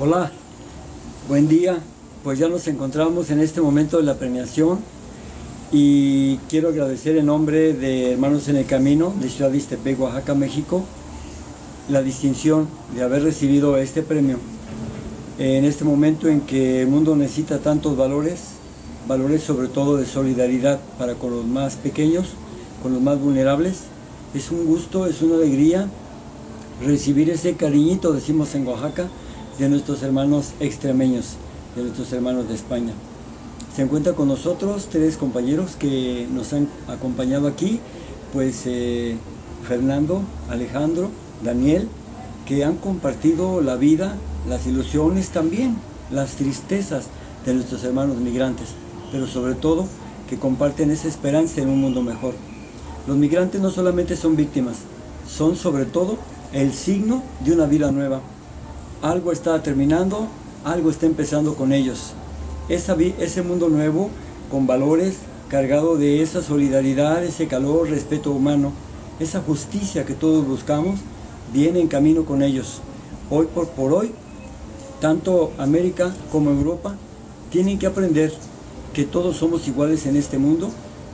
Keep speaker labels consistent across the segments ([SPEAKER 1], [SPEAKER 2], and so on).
[SPEAKER 1] Hola, buen día. Pues ya nos encontramos en este momento de la premiación y quiero agradecer en nombre de Hermanos en el Camino de Ciudad de Oaxaca, México, la distinción de haber recibido este premio en este momento en que el mundo necesita tantos valores, valores sobre todo de solidaridad para con los más pequeños, con los más vulnerables. Es un gusto, es una alegría recibir ese cariñito, decimos en Oaxaca, de nuestros hermanos extremeños, de nuestros hermanos de España. Se encuentra con nosotros tres compañeros que nos han acompañado aquí, pues eh, Fernando, Alejandro, Daniel, que han compartido la vida, las ilusiones también, las tristezas de nuestros hermanos migrantes, pero sobre todo que comparten esa esperanza en un mundo mejor. Los migrantes no solamente son víctimas, son sobre todo el signo de una vida nueva. Algo está terminando, algo está empezando con ellos. ese mundo nuevo, con valores, cargado de esa solidaridad, ese calor, respeto humano, esa justicia que todos buscamos, viene en camino con ellos. Hoy por, por hoy, tanto América como Europa tienen que aprender que todos somos iguales en este mundo,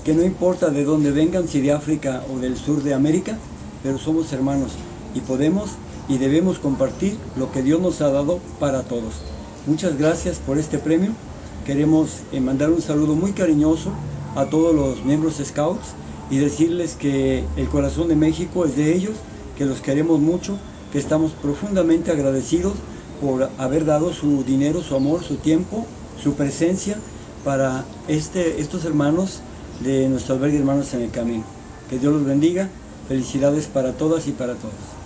[SPEAKER 1] que no importa de dónde vengan, si de África o del sur de América, pero somos hermanos y podemos y debemos compartir lo que Dios nos ha dado para todos. Muchas gracias por este premio. Queremos eh, mandar un saludo muy cariñoso a todos los miembros Scouts y decirles que el corazón de México es de ellos, que los queremos mucho, que estamos profundamente agradecidos por haber dado su dinero, su amor, su tiempo, su presencia para este, estos hermanos de nuestro albergue Hermanos en el Camino. Que Dios los bendiga. Felicidades para todas y para todos.